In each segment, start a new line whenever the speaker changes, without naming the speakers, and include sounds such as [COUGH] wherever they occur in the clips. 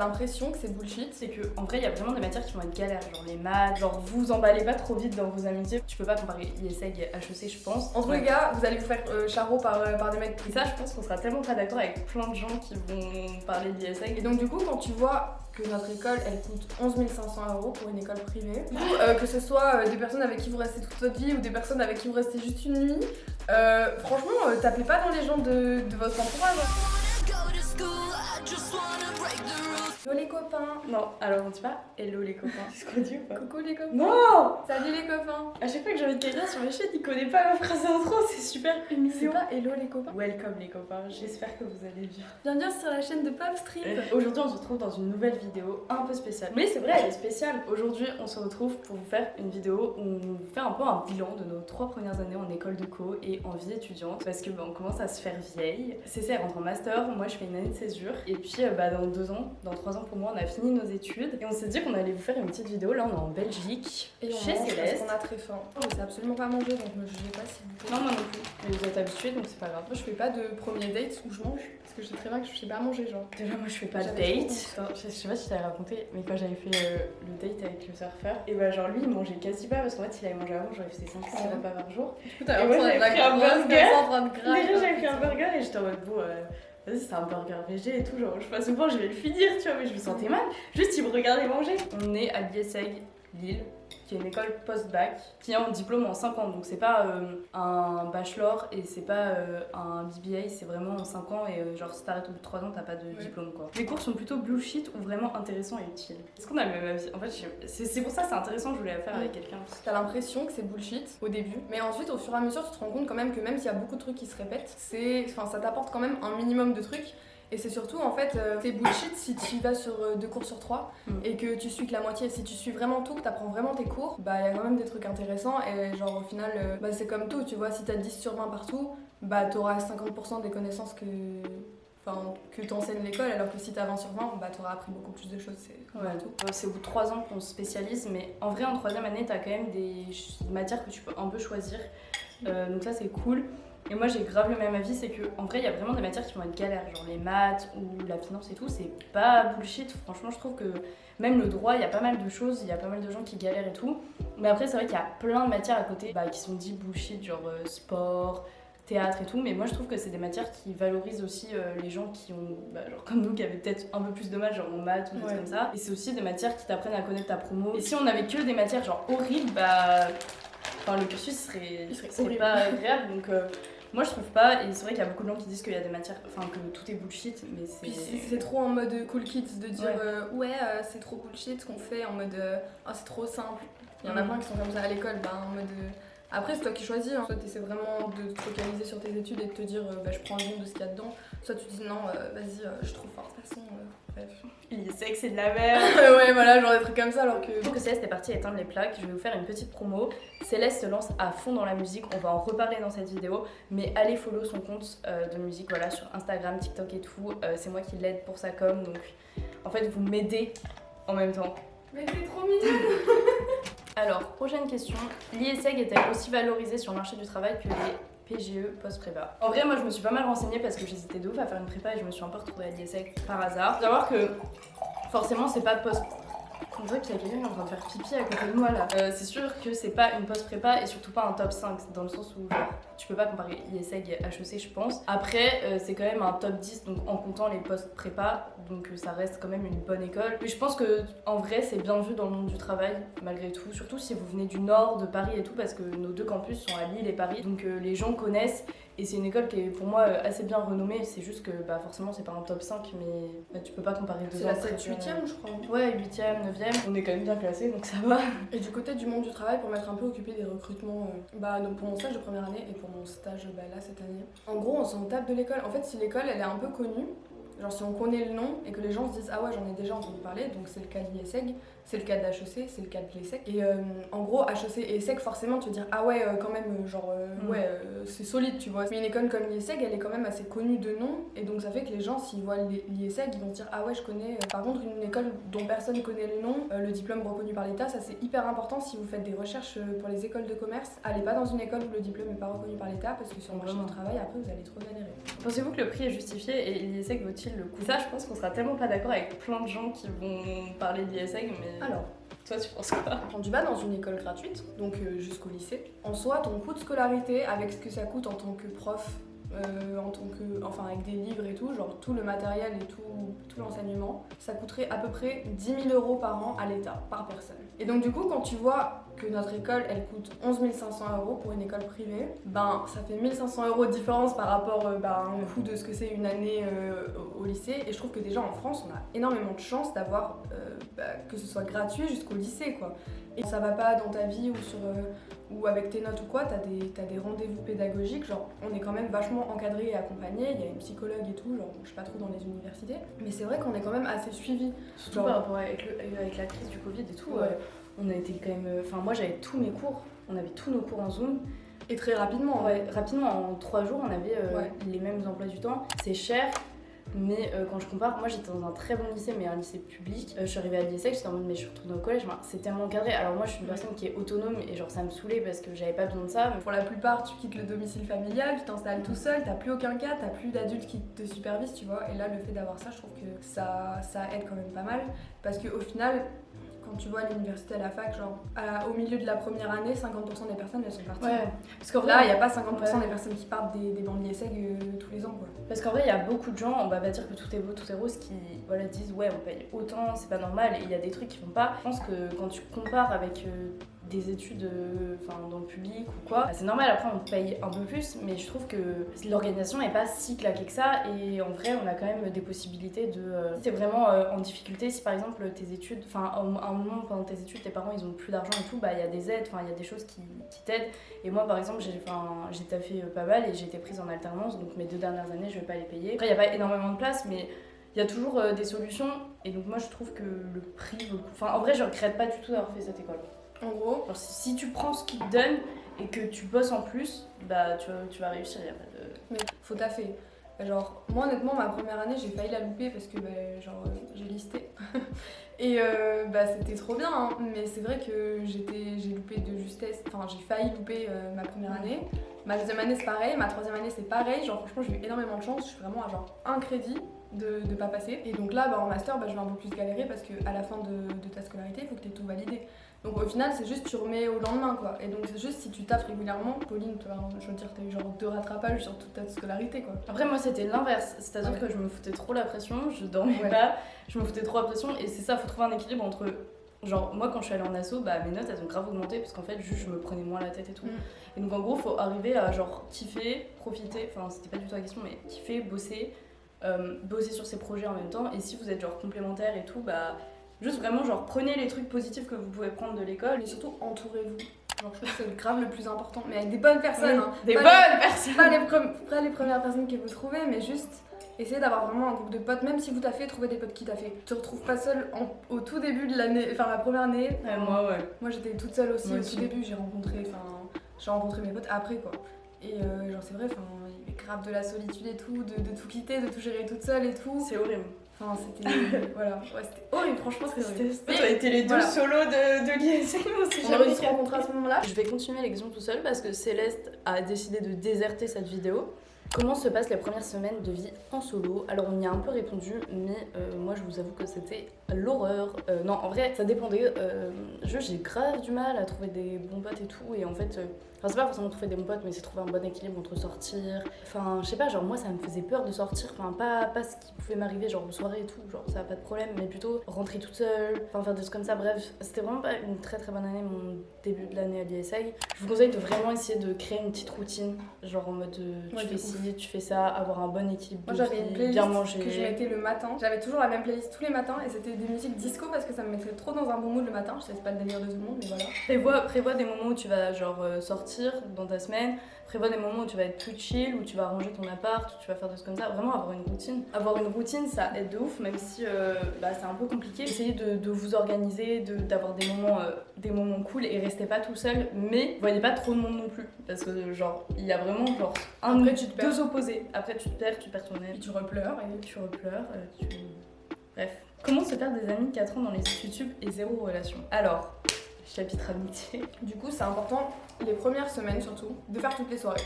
l'impression que c'est bullshit.
C'est que en vrai, il y a vraiment des matières qui vont être galères, genre les maths, genre vous emballez pas trop vite dans vos amitiés. Tu peux pas comparer ISEG et HEC, je pense.
Entre les gars, vous allez vous faire euh, charreau par, euh, par des mecs.
Et ça, je pense qu'on sera tellement pas d'accord avec plein de gens qui vont parler d'ISEG.
Et donc, du coup, quand tu vois que notre école elle coûte 11 500 euros pour une école privée. [LAUGHS] Du coup, euh, que ce soit euh, des personnes avec qui vous restez toute votre vie ou des personnes avec qui vous restez juste une nuit, euh, franchement, euh, tapez pas dans les gens de, de votre entourage. Hello les copains
Non, alors on dit pas hello les copains. [LAUGHS] C'est ce qu'on dit ou pas
Coucou les copains
Non
Salut les copains
À chaque fois que j'ai envie de quelqu'un sur mes chaînes, il connaît pas ma phrase d'intro, c'est super
C'est
humiliant.
pas hello les copains
Welcome les copains, j'espère que vous allez bien.
Bienvenue sur la chaîne de Popstrip
Aujourd'hui, on se retrouve dans une nouvelle vidéo un peu spéciale. Mais c'est vrai, elle est spéciale. Aujourd'hui, on se retrouve pour vous faire une vidéo où on fait un peu un bilan de nos trois premières années en école de co et en vie étudiante parce que bah, on commence à se faire vieille. CC elle rentre en master, moi je fais une année de césure et puis euh, bah, dans deux ans, dans trois ans pour moi, on a fini nos études et on s'est dit qu'on allait vous faire une petite vidéo. Là, on est en Belgique,
Et on
chez
mange parce
Céleste.
qu'on a très faim. Je sais absolument pas manger donc me jugez pas s'il vous.
Non, moi non plus. Mais vous êtes habitués donc c'est pas grave.
Moi je fais pas de premier date où je mange parce que je sais très bien que je sais pas manger genre.
Déjà, moi je fais pas de date. Attends, Je sais pas si je t'avais raconté, mais quand j'avais fait euh, le date avec le surfeur, et bah genre lui il mangeait quasi pas parce qu'en fait il avait mangé avant, genre il faisait 5 6
Ouais.
repas par jour.
T'as
Et moi, j'avais pris un burger. Déjà j'avais fait un burger et j'étais en mode bon, euh, vas-y c'est un burger végé et tout, genre je passe souvent je vais le finir, tu vois, mais je me sentais mal. Juste il me regardait manger. On est à l'ISEG Lille, qui est une école post-bac, qui a un diplôme en 5 ans, donc c'est pas euh, un bachelor et c'est pas euh, un BBA, c'est vraiment en 5 ans et euh, genre si t'arrêtes au bout de 3 ans t'as pas de
Ouais.
diplôme quoi. Les cours sont plutôt bullshit ou vraiment intéressants et utiles? Est-ce qu'on a le même avis? En fait c'est pour ça que c'est intéressant, je voulais la faire avec quelqu'un.
T'as l'impression que c'est bullshit au début, mais ensuite au fur et à mesure tu te rends compte quand même que même s'il y a beaucoup de trucs qui se répètent, c'est, enfin ça t'apporte quand même un minimum de trucs. Et c'est surtout en fait euh, c'est bullshit si tu vas sur euh, deux cours sur trois
Mm.
et que tu suis que la moitié. Si tu suis vraiment tout, que t'apprends vraiment tes cours, bah il y a quand même des trucs intéressants et genre au final euh, bah, c'est comme tout, tu vois, si t'as 10 sur 20 partout, bah t'auras 50% des connaissanches que enfin que t'enseignes l'école alors que si t'as 20 sur 20, bah t'auras appris beaucoup plus de choses, c'est
Ouais.
tout.
C'est au bout de 3 ans qu'on se spécialise, mais en vrai, en troisième année, t'as quand même des matières que tu peux un peu choisir. Euh, donc ça, c'est cool. Et moi, j'ai grave le même avis, c'est que en vrai, il y a vraiment des matières qui vont être galères, genre les maths ou la finance et tout. C'est pas bullshit. Franchement, je trouve que même le droit, il y a pas mal de choses, il y a pas mal de gens qui galèrent et tout. Mais après, c'est vrai qu'il y a plein de matières à côté bah, qui sont dit bullshit, genre euh, sport, théâtre et tout, mais moi je trouve que c'est des matières qui valorisent aussi euh, les gens qui ont, bah, genre comme nous, qui avaient peut-être un peu plus de mal, genre en maths ou des
Ouais.
comme ça. Et c'est aussi des matières qui t'apprennent à connaître ta promo. Et si on avait que des matières genre horribles, bah. Enfin, le cursus serait,
Il serait
pas agréable, donc. euh, moi je trouve pas, et c'est vrai qu'il y a beaucoup de gens qui disent qu'il y a des matières, enfin que tout est bullshit, mais
c'est
c'est.
trop en mode cool kids de dire
Ouais.
euh, ouais euh, c'est trop bullshit ce qu'on fait en mode euh, ah c'est trop simple. Il y en a
Mm.
plein qui sont comme ça à l'école, bah, en mode euh, après c'est toi qui choisis, hein. soit tu essaies vraiment de te focaliser sur tes études et de te dire euh, bah, je prends le bon de ce qu'il y a dedans, soit tu dis non euh, vas-y euh, je trop fort de toute façon. Bref.
Il sait que c'est de la merde. [LAUGHS]
ouais voilà genre des trucs comme ça alors que.
Pour que Céleste est partie éteindre les plaques, je vais vous faire une petite promo. Céleste se lance à fond dans la musique, on va en reparler dans cette vidéo, mais allez follow son compte euh, de musique voilà, sur Instagram, TikTok et tout. Euh, c'est moi qui l'aide pour sa com, donc en fait vous m'aidez en même temps.
Mais t'es trop mignonne [LAUGHS]
Alors, prochaine question. L'ISEG est-elle aussi valorisée sur le marché du travail que les PGE post-prépa En vrai, moi je me suis pas mal renseignée parce que j'hésitais de ouf à faire une prépa et je me suis un peu retrouvée à l'ISEG par hasard. Faut savoir que forcément c'est pas post. On dirait qu'il y a quelqu'un qui est en train de faire pipi à côté de moi là. Euh, c'est sûr que c'est pas une post-prépa et surtout pas un top 5 dans le sens où genre, tu peux pas comparer ISEG et HEC je pense. Après, euh, c'est quand même un top 10 donc en comptant les post-prépa donc euh, ça reste quand même une bonne école. Mais je pense que en vrai c'est bien vu dans le monde du travail malgré tout, surtout si vous venez du nord de Paris et tout parce que nos deux campus sont à Lille et Paris donc les gens connaissent et c'est une école qui est pour moi euh, assez bien renommée. C'est juste que bah, forcément c'est pas un top 5 mais bah, tu peux pas comparer deux
C'est la
très
7
bien.
8ème je crois.
Ouais, 8ème, 9ème, on est quand même bien classé donc ça va.
Et du côté du monde du travail, pour m'être un peu occupée des recrutements euh, bah, donc pour mon stage de première année et pour mon stage bah, là cette année, en gros on s'en tape de l'école. En fait, si l'école elle est un peu connue, genre si on connaît le nom et que les gens se disent ah ouais j'en ai déjà entendu parler, donc c'est le cas de l'ISEG, c'est le cas de HEC, c'est le cas de l'ESSEC. Et euh, en gros, HEC et ESSEC, forcément tu te dire ah ouais, euh, quand même, euh, genre euh,
Mm.
ouais, c'est solide tu vois. Mais une école comme l'ISEG, elle est quand même assez connue de nom et donc ça fait que les gens s'ils voient l'ISEG, ils vont se dire ah ouais, je connais. Par contre, une école dont personne connaît le nom, le diplôme reconnu par l'État, ça c'est hyper important si vous faites des recherches pour les écoles de commerce. Allez pas dans une école où le diplôme n'est pas reconnu par l'État parce que sur le marché du travail, après vous allez trop galérer.
Pensez-vous que le prix est justifié et l'ISEG vaut-il le coup? Ça, je pense qu'on sera tellement pas d'accord avec plein de gens qui vont parler d'ISEG, mais.
Alors,
toi, tu penses quoi?
Quand tu vas dans une école gratuite, donc euh, jusqu'au lycée, en soi, ton coût de scolarité, avec ce que ça coûte en tant que prof, euh, en tant que, enfin avec des livres et tout, genre tout le matériel et tout, tout l'enseignement, ça coûterait à peu près 10 000 euros par an à l'État, par personne. Et donc du coup, quand tu vois que notre école, elle coûte 11 500 euros pour une école privée, ben ça fait 1500 euros de différence par rapport euh, ben, au coût de ce que c'est une année euh, au, lycée. Et je trouve que déjà en France, on a énormément de chance d'avoir ben, que ce soit gratuit jusqu'au lycée, quoi. Et ça va pas dans ta vie ou sur ou avec tes notes ou quoi, t'as des, as des rendez-vous pédagogiques, genre on est quand même vachement encadré et accompagné, il y a une psychologue et tout, genre je sais pas trop dans les universités, mais c'est vrai qu'on est quand même assez suivi.
Surtout par rapport avec, avec, la crise du Covid et tout, on a été quand même. Enfin, moi j'avais tous mes cours, on avait tous nos cours en Zoom.
Et très rapidement.
Ouais, rapidement, en trois jours, on avait euh, les mêmes emplois du temps. C'est cher, mais euh, quand je compare, moi j'étais dans un très bon lycée, mais un lycée public. Euh, je suis arrivée à l'ISEC, j'étais en mode, mais je suis retournée au collège. c'est tellement encadré. Alors, moi je suis une personne qui est autonome et genre ça me saoulait parce que j'avais pas besoin de ça.
Mais... Pour la plupart, tu quittes le domicile familial, tu t'installes tout seul, t'as plus aucun cas, t'as plus d'adultes qui te supervisent, tu vois. Et là, le fait d'avoir ça, je trouve que ça, ça aide quand même pas mal. Parce qu'au final, quand tu vois l'université à la fac, genre au milieu de la première année, 50% des personnes elles sont parties.
Ouais.
Parce qu'en là, il n'y a pas 50% des personnes qui partent des, des euh, tous les ans. Quoi.
Parce qu'en vrai, il y a beaucoup de gens, on va pas dire que tout est beau, tout est rose, qui voilà, disent ouais, on paye autant, c'est pas normal, et il y a des trucs qui vont pas. Je pense que quand tu compares avec euh, des études euh, dans le public ou quoi. C'est normal, après on paye un peu plus, mais je trouve que l'organisation n'est pas si claquée que ça et en vrai on a quand même des possibilités de... Euh, si t'es vraiment euh, en difficulté, si par exemple tes études, enfin à un moment pendant tes études tes parents ils ont plus d'argent et tout, bah il y a des aides, enfin il y a des choses qui, t'aident. Et moi par exemple j'ai taffé pas mal et j'ai été prise en alternance, donc mes deux dernières années je vais pas les payer. Après il n'y a pas énormément de place, mais il y a toujours des solutions et donc moi je trouve que le prix vaut le coup. Enfin en vrai je regrette pas du tout d'avoir fait cette école.
En gros,
si, tu prends ce qu'ils te donnent et que tu bosses en plus, bah tu, vas réussir, y a pas de...
Mais faut taffer. Genre, moi honnêtement, ma première année, j'ai failli la louper parce que bah, genre, j'ai listé. [LAUGHS] et euh, bah, c'était trop bien, hein. mais c'est vrai que j'ai loupé de justesse. Enfin, j'ai failli louper euh, ma première année. Ma deuxième année, c'est pareil. Ma troisième année, c'est pareil. Genre, franchement, j'ai eu énormément de chance. Je suis vraiment à genre un crédit de ne pas passer. Et donc là, bah, en master, bah, je vais un peu plus galérer parce qu'à la fin de, de ta scolarité, il faut que tu aies tout validé. Donc au final, c'est juste tu remets au lendemain quoi. Et donc c'est juste si tu taffes régulièrement, Pauline, toi, je veux dire, t'as eu genre deux rattrapages sur toute ta scolarité quoi.
Après, moi c'était l'inverse, c'est-à-dire que je me foutais trop la pression, je dormais pas, je me foutais trop la pression et c'est ça, faut trouver un équilibre entre. Genre, moi quand je suis allée en asso, bah mes notes elles ont grave augmenté parce qu'en fait, juste je me prenais moins la tête et tout. Mm. Et donc en gros, faut arriver à genre kiffer, profiter, enfin c'était pas du tout la question, mais kiffer, bosser, euh, bosser sur ses projets en même temps. Et si vous êtes genre complémentaire et tout, bah Juste vraiment, genre, prenez les trucs positifs que vous pouvez prendre de l'école
et surtout entourez-vous. Genre, je trouve que c'est grave le plus important, mais avec des bonnes personnes. Hein.
Des bonnes personnes
pas les, les, premières personnes que vous trouvez, mais juste essayez d'avoir vraiment un groupe de potes, même si vous t'as fait, trouvez des potes qui t'a fait. Tu te retrouves pas seule au tout début de l'année, enfin la première année.
moi, ouais.
Moi, j'étais toute seule aussi au tout début, j'ai rencontré, enfin, j'ai rencontré mes potes après, quoi. Et euh, genre, c'est vrai, enfin, il y avait grave de la solitude et tout, de, de tout quitter, de tout gérer toute seule et tout.
C'est horrible.
Enfin, c'était. [LAUGHS] voilà. Ouais, c'était horrible, franchement, c'était horrible.
As été les deux solos de, de l'ISM
On a réussi à rencontrer à ce moment-là.
Je vais continuer l'exemple tout seul parce que Céleste a décidé de déserter cette vidéo. Comment se passent les premières semaines de vie en solo? Alors on y a un peu répondu, mais euh, moi je vous avoue que c'était l'horreur. Euh, non, en vrai, ça dépendait. Euh, j'ai grave du mal à trouver des bons potes et tout, et en fait, euh, enfin c'est pas forcément trouver des bons potes, mais c'est trouver un bon équilibre entre sortir. Enfin, je sais pas, genre moi ça me faisait peur de sortir, enfin pas, pas ce qui pouvait m'arriver, genre aux soirées et tout, genre ça a pas de problème, mais plutôt rentrer toute seule, enfin faire des trucs comme ça. Bref, c'était vraiment pas une très très bonne année, mon début de l'année à l'ISAG. Je vous conseille de vraiment essayer de créer une petite routine, genre en mode tu fais tu fais ça, avoir un bon équilibre.
Moi j'avais une playlist bien manger. que je mettais le matin, j'avais toujours la même playlist tous les matins et c'était des musiques disco parce que ça me mettrait trop dans un bon mood le matin. Je sais, c'est pas le délire de tout le monde, mais voilà.
Prévois, prévois des moments où tu vas genre euh, sortir dans ta semaine, prévois des moments où tu vas être plus chill, où tu vas ranger ton appart, où tu vas faire des choses comme ça. Vraiment avoir une routine. Avoir une routine, ça aide de ouf, même si euh, bah, c'est un peu compliqué. Essayez de, vous organiser, d'avoir des moments, euh, des moments cool et restez pas tout seul. Mais voyez pas trop de monde non plus, parce que genre il y a vraiment genre un Après, tu te deux opposés. Après tu te perds, tu perds ton aile.
tu repleures
et tu repleures. Tu... Bref. Comment se faire des amis 4 ans dans les YouTube et zéro relation? Alors, chapitre amitié.
Du coup, c'est important, les premières semaines surtout, de faire toutes les soirées.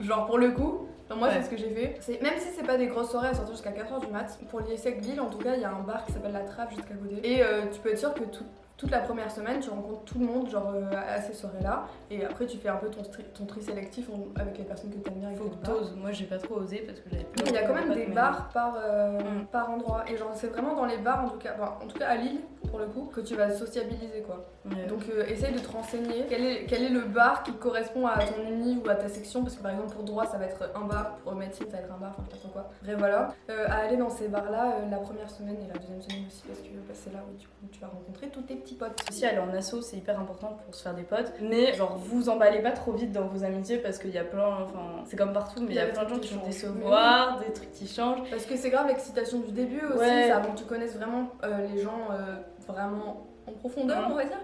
Genre pour le coup, moi,
Ouais.
c'est ce que j'ai fait. Même si c'est pas des grosses soirées à sortir jusqu'à 4h du mat, pour l'ISEC Lille, en tout cas, il y a un bar qui s'appelle La Trappe juste à côté. Et euh, tu peux être sûr que tout- toute la première semaine, tu rencontres tout le monde genre euh, à ces soirées-là. Et après, tu fais un peu ton, tri, ton tri sélectif en- avec les personnes que t'aimes bien.
Faut que t'oses. Moi, j'ai pas trop osé parce que j'avais
Il y a quand même des bars par, euh,
Mm.
par endroit. Et genre, c'est vraiment dans les bars, en tout cas, enfin, en tout cas à Lille, pour le coup, que tu vas sociabiliser quoi. Donc euh, essaye de te renseigner quel est, quel est le bar qui correspond à ton uni ou à ta section? Parce que par exemple pour droit ça va être un bar, pour médecine ça va être un bar, enfin je sais quoi. Bref voilà, Euh, à aller dans ces bars là la première semaine et la deuxième semaine aussi parce que bah, c'est là où du coup tu vas rencontrer tous tes petits potes.
Aussi, aller en asso, c'est hyper important pour se faire des potes. Mais genre, vous emballez pas trop vite dans vos amitiés parce qu'il y a plein. Enfin, c'est comme partout, mais il y a plein de gens qui vont décevoir, des trucs qui changent.
Parce que c'est grave l'excitation du début aussi,
Ouais.
ça avant que tu connaisses vraiment euh, les gens euh, vraiment en profondeur
Mhm.
on va dire.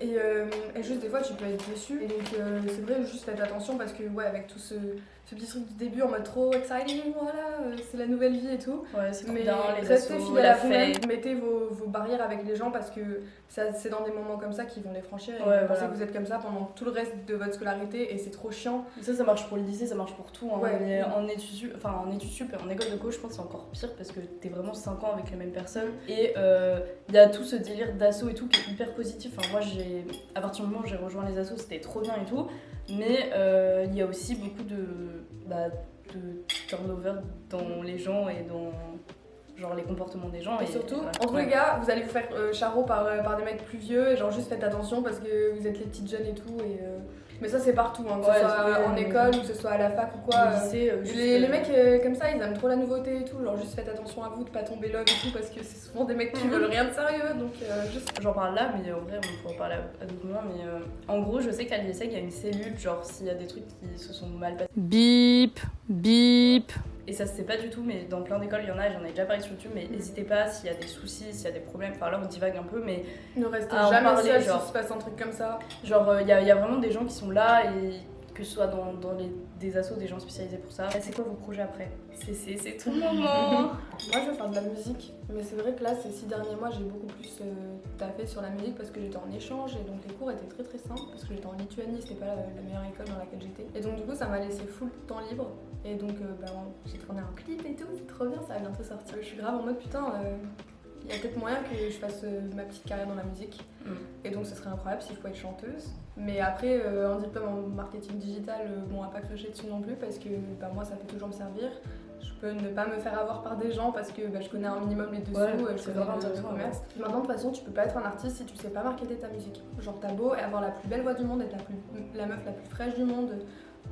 Et, euh, et juste des fois tu peux être déçu. Et donc euh, c'est vrai juste faites attention parce que ouais avec tout ce, ce petit truc du début en mode trop exciting, voilà, euh, c'est la nouvelle vie et tout.
Ouais, c'est trop
Mais
bien, les
restez fidèles à vous-même, mettez vos, vos barrières avec les gens parce que c'est dans des moments comme ça qu'ils vont les franchir. Et
Ouais,
vous pensez
voilà.
que vous êtes comme ça pendant tout le reste de votre scolarité et c'est trop chiant.
Ça, ça marche pour le lycée, ça marche pour tout. hein.
Ouais.
Mais en études, enfin, en études sup et en école de coach, je pense que c'est encore pire parce que t'es vraiment 5 ans avec les mêmes personnes. Et euh, il y a tout ce délire d'assaut et tout hyper positif. Enfin, moi, j'ai, à partir du moment où j'ai rejoint les assos, c'était trop bien et tout. Mais euh, il y a aussi beaucoup de, bah, de turnover dans les gens et dans genre les comportements des gens.
Et surtout,
voilà.
entre les gars, vous allez vous faire euh, charreau par, euh, par des mecs plus vieux et genre juste faites attention parce que vous êtes les petites jeunes et tout. Et, euh, Mais ça c'est partout, hein, que
Ouais,
ce soit en école ou que ce soit à la fac ou quoi.
Au
euh,
lycée, euh, juste,
Les, les
euh,
mecs euh, comme ça, ils aiment trop la nouveauté et tout. Genre, juste faites attention à vous de pas tomber love et tout parce que c'est souvent des mecs qui
Mhm.
veulent rien de sérieux. Donc, euh, juste.
J'en parle là, mais en vrai, on pourra en parler à, à d'autres moments. Mais euh, en gros, je sais qu'à l'ISEC, il y a une cellule, genre s'il y a des trucs qui se sont mal passés. Bip, bip. Et ça se sait pas du tout, mais dans plein d'écoles, il y en a, j'en ai déjà parlé sur YouTube, mais n'hésitez pas s'il y a des soucis, s'il y a des problèmes. Enfin, là, on divague un peu, mais
Ne restez jamais
parler,
seul
genre.
se passe un truc comme ça.
genre, euh, il y, a, y a vraiment des gens qui sont là et que ce soit dans, dans les, des assos, des gens spécialisés pour ça. C'est quoi vos projets après? C'est c'est- c'est tout le moment [LAUGHS]
Moi, je veux faire de la musique, mais c'est vrai que là, ces six derniers mois, j'ai beaucoup plus euh, taffé sur la musique parce que j'étais en échange et donc les cours étaient très très simples parce que j'étais en Lituanie, c'était pas la, la meilleure école dans laquelle j'étais. Et donc, du coup, ça m'a laissé full temps libre et donc, euh, bah, j'ai tourné un clip et tout, c'est trop bien, ça va bientôt sortir. Je suis grave en mode putain. euh, il y a peut-être moyen que je fasse euh, ma petite carrière dans la musique.
Mm.
Et donc ce serait incroyable si je pouvais être chanteuse. Mais après, euh, un diplôme en marketing digital, euh, bon, à pas cracher dessus non plus parce que bah, moi ça peut toujours me servir. Je peux ne pas me faire avoir par des gens parce que bah, je connais un minimum les dessous,
Ouais,
je connais
vraiment
le, le commerce. Maintenant, de toute façon, tu peux pas être un artiste si tu sais pas marketer ta musique. Genre, t'as beau avoir la plus belle voix du monde, être la, plus, la meuf la plus fraîche du monde,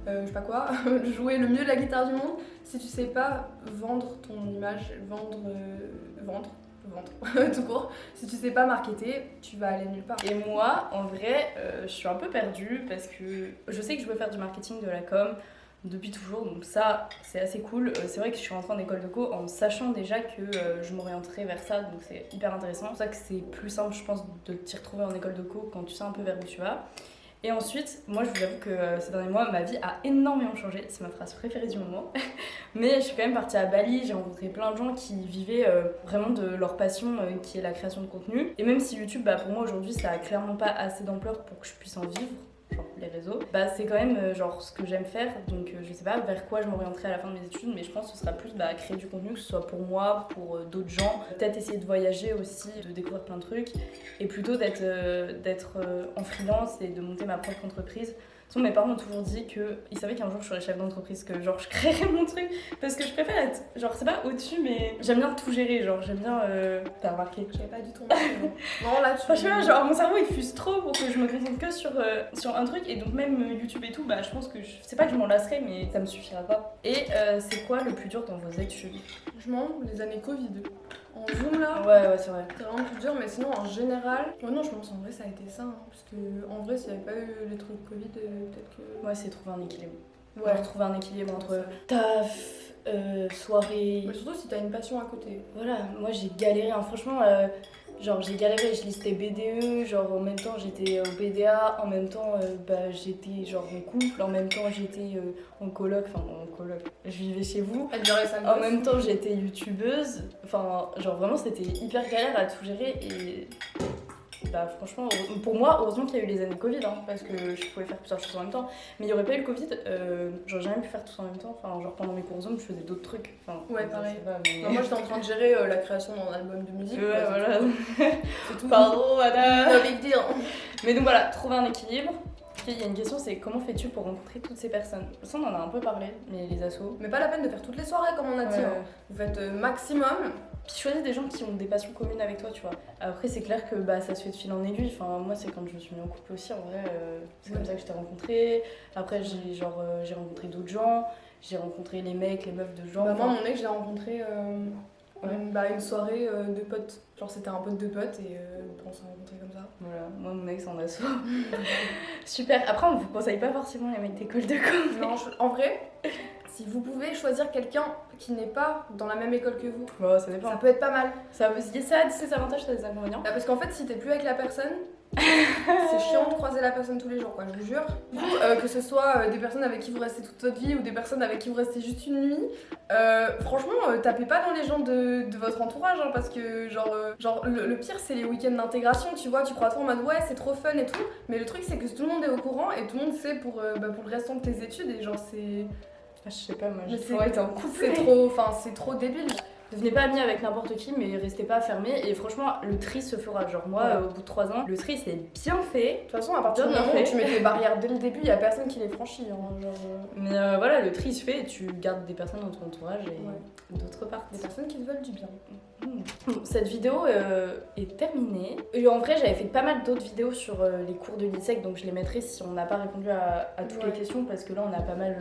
euh, je sais pas quoi, [LAUGHS] jouer le mieux de la guitare du monde, si tu sais pas vendre ton image, vendre, euh, vendre, [LAUGHS] tout court, si tu sais pas marketer, tu vas aller nulle part.
Et moi, en vrai, euh, je suis un peu perdue parce que je sais que je veux faire du marketing, de la com depuis toujours, donc ça, c'est assez cool. Euh, c'est vrai que je suis rentrée en école de co en sachant déjà que euh, je m'orienterais vers ça, donc c'est hyper intéressant. C'est pour ça que c'est plus simple, je pense, de t'y retrouver en école de co quand tu sais un peu vers où tu vas. Et ensuite, moi, je vous avoue que euh, ces derniers mois, ma vie a énormément changé. C'est ma phrase préférée du moment. [LAUGHS] Mais je suis quand même partie à Bali, j'ai rencontré plein de gens qui vivaient euh, vraiment de leur passion euh, qui est la création de contenu. Et même si YouTube, bah, pour moi aujourd'hui, ça a clairement pas assez d'ampleur pour que je puisse en vivre, genre les réseaux, bah c'est quand même euh, genre ce que j'aime faire. Donc euh, je sais pas vers quoi je m'orienterai à la fin de mes études, mais je pense que ce sera plus bah, créer du contenu, que ce soit pour moi, pour euh, d'autres gens. Peut-être essayer de voyager aussi, de découvrir plein de trucs, et plutôt d'être en freelance et de monter ma propre entreprise. Toute façon, mes parents m'ont toujours dit qu'ils savaient qu'un jour je serais chef d'entreprise, que genre je créerais mon truc. Parce que je préfère être, genre c'est pas au-dessus, mais j'aime bien tout gérer, genre j'aime bien. Euh... T'as remarqué
J'avais pas du tout [LAUGHS] non. Là, tu.
Je sais pas, genre mon cerveau il fuse trop pour que je me concentre que sur, euh, sur un truc et donc même euh, YouTube et tout, bah je pense que je... c'est pas que je m'en lasserai mais ça me suffira pas. Et euh, c'est quoi le plus dur dans vos études?
Franchement, les années Covid. En Zoom là,
Ouais, ouais, c'est vrai.
c'est vraiment plus dur, mais sinon en général. Oh non, je pense en vrai ça a été ça. hein, parce que en vrai, s'il n'y avait pas eu les trucs Covid, euh, peut-être que.
Ouais, c'est trouver un équilibre.
Ouais.
Trouver un équilibre entre taf, euh, soirée.
Mais surtout si t'as une passion à côté.
Voilà, moi j'ai galéré, hein. franchement, euh, genre j'ai galéré, je listais BDE, genre en même temps j'étais au BDA, en même temps euh, bah, j'étais genre en couple, en même temps j'étais euh, en coloc, enfin en coloc, je vivais chez vous. En même temps j'étais youtubeuse, enfin genre vraiment c'était hyper galère à tout gérer et bah franchement, pour moi, heureusement qu'il y a eu les années Covid, hein, parce que je pouvais faire plusieurs choses en même temps. Mais il n'y aurait pas eu le Covid, euh, j'aurais jamais pu faire tout ça en même temps. Enfin, genre pendant mes cours Zoom, je faisais d'autres trucs. Enfin,
Ouais, pareil.
ça va, mais-
Non, moi j'étais en train de gérer euh, la création d'un album de musique.
Ouais,
quoi,
voilà. [LAUGHS]
C'est tout.
Pardon, madame.
Deal.
Mais donc voilà, trouver un équilibre. Il y a une question, c'est comment fais-tu pour rencontrer toutes ces personnes? Ça, on en a un peu parlé, mais les assos.
Mais pas la peine de faire toutes les soirées comme on a dit. Hein. Vous faites euh, maximum.
Puis choisis des gens qui ont des passions communes avec toi, tu vois. Après, c'est clair que bah, ça se fait de fil en aiguille. Enfin, moi, c'est quand je me suis mis en couple aussi, en vrai. euh, c'est comme ça que je t'ai rencontré. Après, j'ai genre euh, j'ai rencontré d'autres gens. J'ai rencontré les mecs, les meufs de gens.
Bah, moi, mon mec, je l'ai rencontré euh,
Ouais.
une- bah, une soirée euh, de potes. Genre, c'était un pote de potes et on s'est rencontrés comme ça.
Voilà, moi, mon ex en asso. [LAUGHS] Super. Après, on vous conseille pas forcément les mecs d'école de com.
Non, je- en vrai, si vous pouvez choisir quelqu'un qui n'est pas dans la même école que vous,
ça dépend.
ça peut être pas mal.
Ça, ça a ses avantages, ça a des inconvénients.
Bah, parce qu'en fait, si t'es plus avec la personne, c'est chiant de croiser la personne tous les jours, quoi, je vous jure. Coup, euh, que ce soit euh, des personnes avec qui vous restez toute votre vie ou des personnes avec qui vous restez juste une nuit, euh, franchement, tapez pas dans les gens de, de votre entourage, hein, parce que, genre, genre le, le pire, c'est les week-ends d'intégration, tu vois, tu crois trop en mode ouais, c'est trop fun et tout, mais le truc, c'est que tout le monde est au courant et tout le monde sait pour, bah, pour le restant de tes études, et genre, c'est.
Ah, je sais pas, moi, j'ai
c'est-
été en couple.
C'est trop, enfin, c'est trop débile.
Devenez pas amis avec n'importe qui, mais restez pas fermés. Et franchement, le tri se fera. Genre, moi,
Ouais.
euh, au bout de 3 ans, le tri c'est bien fait.
De toute façon, à partir du moment où tu mets tes barrières dès le début, il y a personne qui les franchit. hein, genre, euh,
Mais euh, voilà, le tri se fait et tu gardes des personnes dans ton entourage et
Ouais.
d'autres parts.
des personnes qui te veulent du bien.
Bon, Cette vidéo euh, est terminée. Et en vrai, j'avais fait pas mal d'autres vidéos sur les cours de l'ISEC, donc je les mettrai si on n'a pas répondu à, à toutes
Ouais.
les questions, parce que là, on a pas mal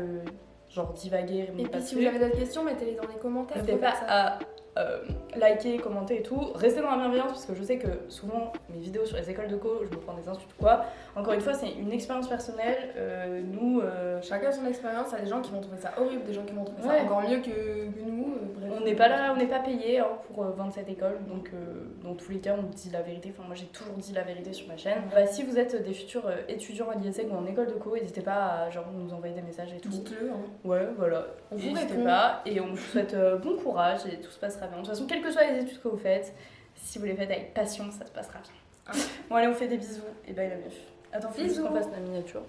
genre divagué.
Et puis si vous avez d'autres questions, mettez-les dans les commentaires.
N'hésitez pas à euh, liker, commenter et tout. Restez dans la bienveillance parce que je sais que souvent mes vidéos sur les écoles de co, je me prends des insultes ou quoi. Encore une fois, c'est une expérience personnelle. Euh, nous, euh,
Chacun son expérience, il y a des gens qui vont trouver ça horrible, des gens qui vont trouver
Ouais.
ça encore mieux que, que nous.
On n'est pas là, on n'est pas payé hein, pour euh, vendre cette école. Donc, euh, dans tous les cas, on dit la vérité. Enfin, moi, j'ai toujours dit la vérité sur ma chaîne. Bah, si vous êtes des futurs euh, étudiants à l'ISEC ou en école de co, n'hésitez pas à genre, nous envoyer des messages et tout.
Dites-le. Hein.
Ouais, voilà.
On vous répond.
pas et on vous souhaite bon courage et tout se passera bien. De toute façon, quelles que soient les études que vous faites, si vous les faites avec passion, ça se passera bien.
Ah.
Bon, allez, on fait des bisous et bye la meuf. Attends, faut qu'on fasse la miniature.